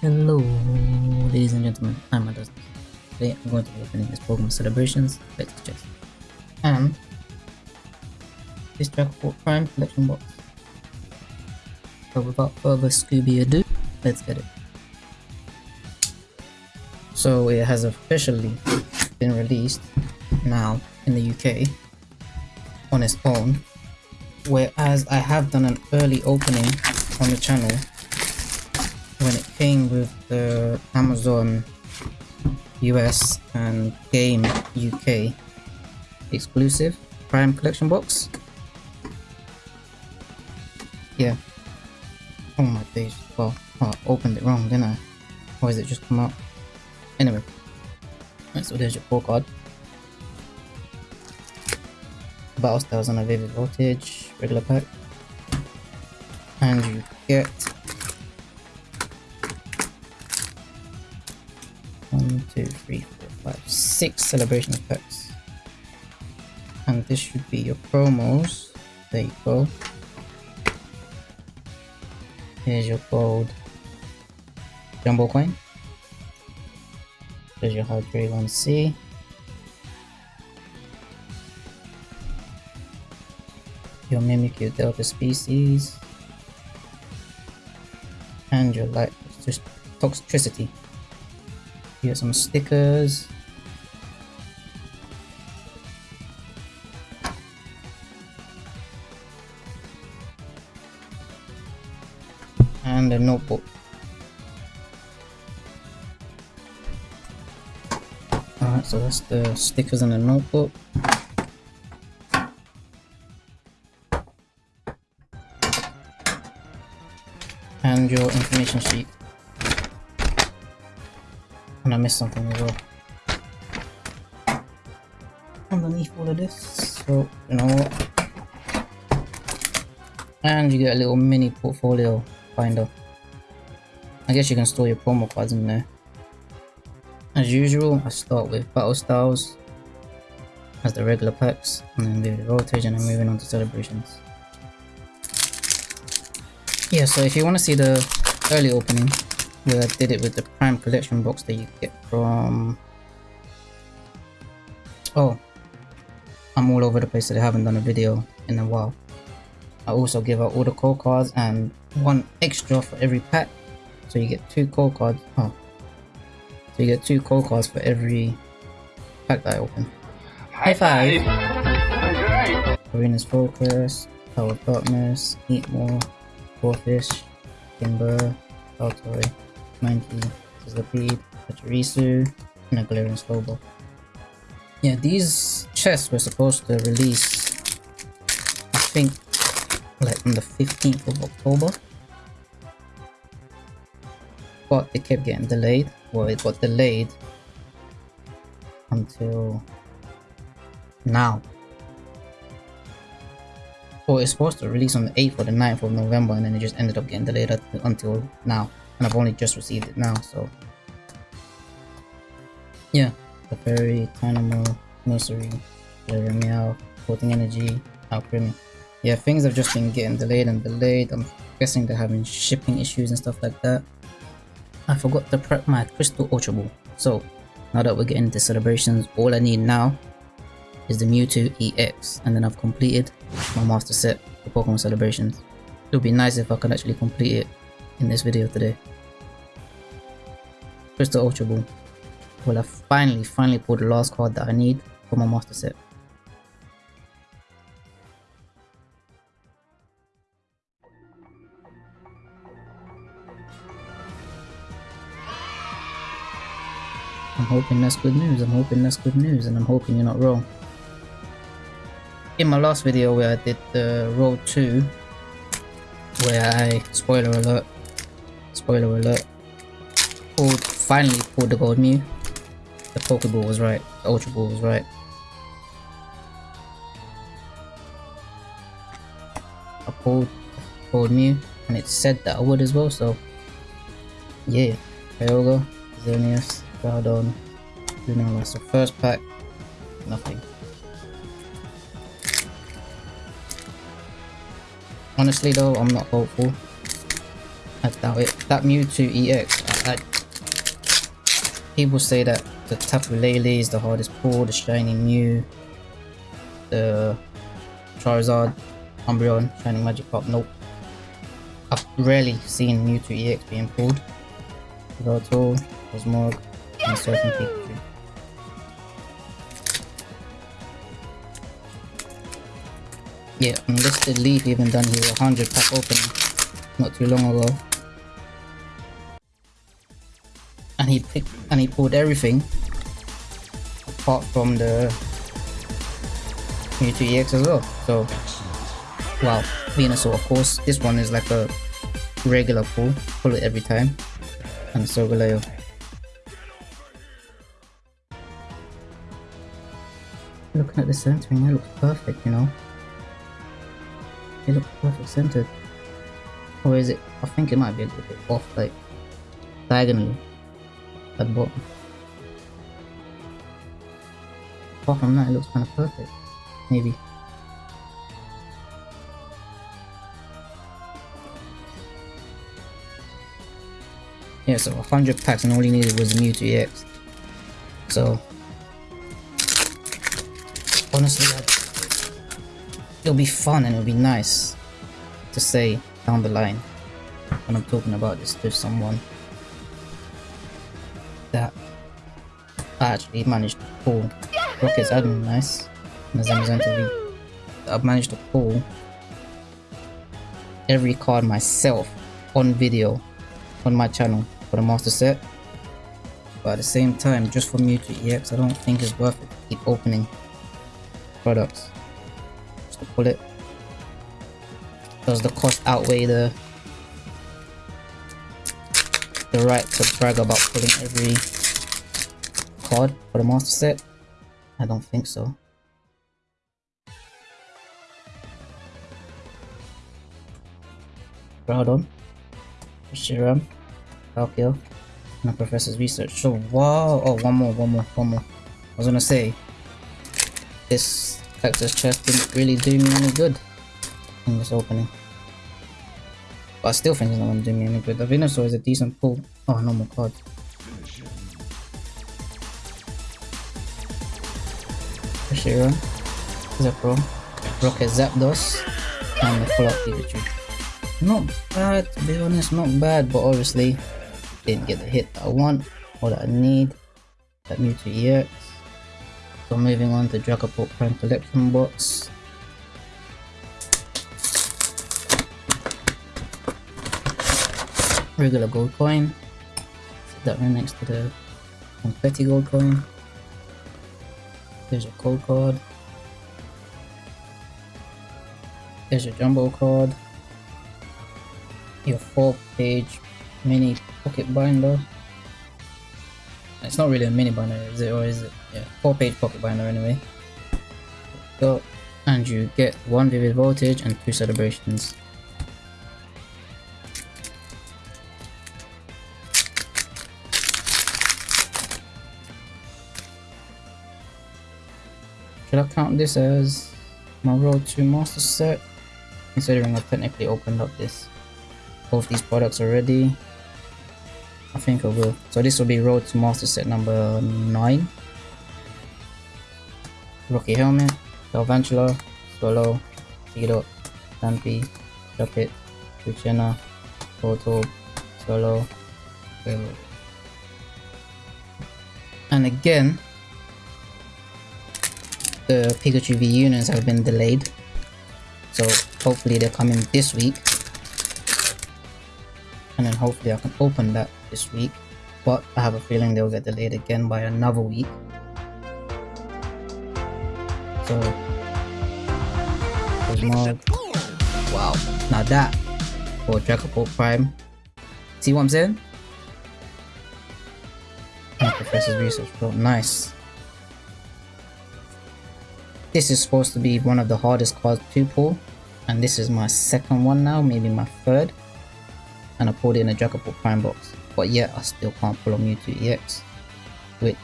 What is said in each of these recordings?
Hello, ladies and gentlemen, I'm Adas. Today I'm going to be opening this Pokemon Celebrations Let's Chest. And this Dragapult Prime collection box. So without further Scooby ado, let's get it. So it has officially been released now in the UK on its own. Whereas I have done an early opening on the channel when it came with the Amazon US and Game UK exclusive Prime Collection box. Yeah. Oh my days. Well, oh, I opened it wrong, didn't I? Or is it just come out? Anyway. So there's your code card. Battle Styles on a Vivid Voltage, regular pack. And you get one, two, three, four, five, six celebration packs. And this should be your promos. There you go. Here's your gold jumbo coin. There's your Hydreigon V. Your Mimikyu Delta species. And your light Toxtricity. Here some stickers. And a notebook. Alright, so that's the stickers and the notebook. And your information sheet. And I missed something as well. Underneath all of this, so you know what? And you get a little mini portfolio finder. I guess you can store your promo cards in there. As usual, I start with Battle Styles as the regular packs, and then the Voltage, and then moving on to Celebrations. Yeah, so if you want to see the early opening, I did it with the Prime Collection box that you get from... Oh, I'm all over the place that I haven't done a video in a while. I also give out all the code cards and one extra for every pack. So you get two code cards. Oh, so you get two code cards for every pack that I open. High five! Arena's Focus, Power Darkness, Eat More, Corphish, Timburr, Altoy, Mankey, Sizzlipede, Pachirisu, and a Galarian Slowbro. Yeah, these chests were supposed to release, I think, like on the 15th of October. But it kept getting delayed. Well, it got delayed until now. Well, it's supposed to release on the 8th or the 9th of November and then it just ended up getting delayed until now. And I've only just received it now, so... Yeah, the Fairy, Tynamo, Nursery, Meow, Floating Energy, Alchemy. Yeah, things have just been getting delayed and delayed. I'm guessing they're having shipping issues and stuff like that. I forgot to prep my Crystal Ultra Ball. So, now that we're getting into celebrations, all I need now is the Mewtwo EX, and then I've completed my master set for Pokemon celebrations. It would be nice if I could actually complete it in this video today. Crystal Ultra Ball. Well, I finally, finally pulled the last card that I need for my master set. I'm hoping that's good news, I'm hoping that's good news, and I'm hoping you're not wrong. In my last video where I did the Road 2, where I, spoiler alert, spoiler alert, finally pulled the Gold Mew, the Pokeball was right, the Ultra Ball was right. I pulled Gold Mew, and it said that I would as well, so yeah, Kyogre, Xerneas, Groudon, Lunala. So first pack, nothing. Honestly though, I'm not hopeful. I doubt it. That Mewtwo EX, people say that the Tapu Lele is the hardest pull, the Shiny Mew, the Charizard, Umbreon, Shiny Magikarp. Nope. I've rarely seen Mewtwo EX being pulled. Yveltal, Cosmog, and Surfing Pikachu. Yeah, Unlisted Leaf even done his 100 pack opening not too long ago. And he picked and he pulled everything apart from the Mewtwo EX as well. So wow, Venusaur of course. This one is like a regular pull, pull it every time. And Solgaleo. Looking at the centering, it looks perfect, you know. It looks perfect centered. Or is it? I think it might be a little bit off, like diagonally at the bottom. Apart from that, it looks kind of perfect. Maybe. Yeah, so 100 packs and all you needed was a Mewtwo EX. So, honestly, it'll be fun and it'll be nice to say down the line when I'm talking about this to someone I actually managed to pull Rocket's admin nice. In the Zamazenta TV. I've managed to pull every card myself on video on my channel for the master set. But at the same time just for Mewtwo EX I don't think it's worth it to keep opening products. Just to pull it. Does the cost outweigh the the right to brag about pulling every card for the master set? I don't think so. Groudon, Shiram, Palkia, and Professor's Research. So, wow! Oh, one more, one more, one more. I was gonna say, this Cactus chest didn't really do me any good in this opening. But I still think it's not gonna do me any good. The Venusaur is a decent pull. Oh, no more cards. Shira, Zepro, Rocket Zapdos, and the full up Pikachu. Not bad, to be honest, not bad, but obviously didn't get the hit that I want or that I need. That Mewtwo EX. So moving on to Dragapult Prime Collection Box. regular gold coin. That right next to the confetti gold coin. There's your code card. There's your jumbo card. Your four page mini pocket binder. It's not really a mini binder, is it? Or is it? Yeah, four page pocket binder anyway. Go and you get one vivid voltage and two celebrations. Should I count this as my road to master set? Considering I've technically opened up this both these products already. I think I will. So this will be road to master set number 9. Rocky Helmet, Galvantula, Solo, Tito, Stampy, Shuppet, Luciana, Toto, Solo, Velo. And again, the Pikachu V-Unions have been delayed. So hopefully they're coming this week. And then hopefully I can open that this week. But I have a feeling they'll get delayed again by another week. So Wow. Now that for Dragapult Prime. See what I'm saying? Professor's Research Pro. Nice. This is supposed to be one of the hardest cards to pull. And this is my second one now, maybe my third. And I pulled it in a Dragapult Prime box. But yet I still can't pull a Mewtwo EX. Which,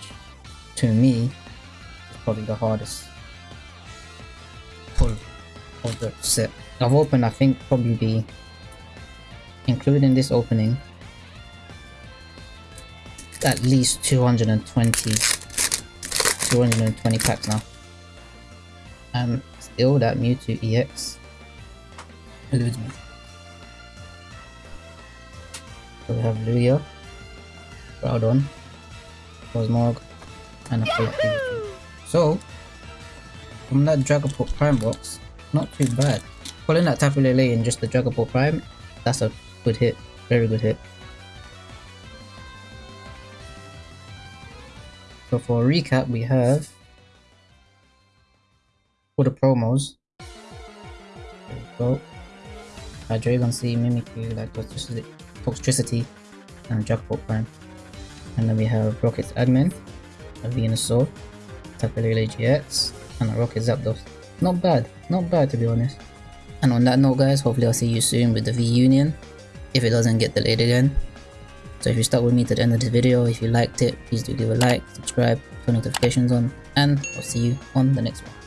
to me, is probably the hardest pull of the set. I've opened, I think, probably including this opening, at least 220 220 packs now. And still that Mewtwo EX eludes me. So we have Lugia, Groudon, Cosmog, and a Pikachu. So, from that Dragapult Prime box, not too bad. Pulling that Tapu Lele in just the Dragapult Prime, that's a good hit. Very good hit. So for recap, we have for the promos. Go. Hydreigon V, Mimikyu, like Toxtricity, and Dragapult Prime. And then we have Rocket's Admin, a Venusaur, Tapu Lele GX, and a Rocket Zapdos. Not bad, not bad to be honest. And on that note guys, hopefully I'll see you soon with the V-Union, if it doesn't get delayed again. So if you stuck with me to the end of this video, if you liked it, please do give a like, subscribe, turn notifications on, and I'll see you on the next one.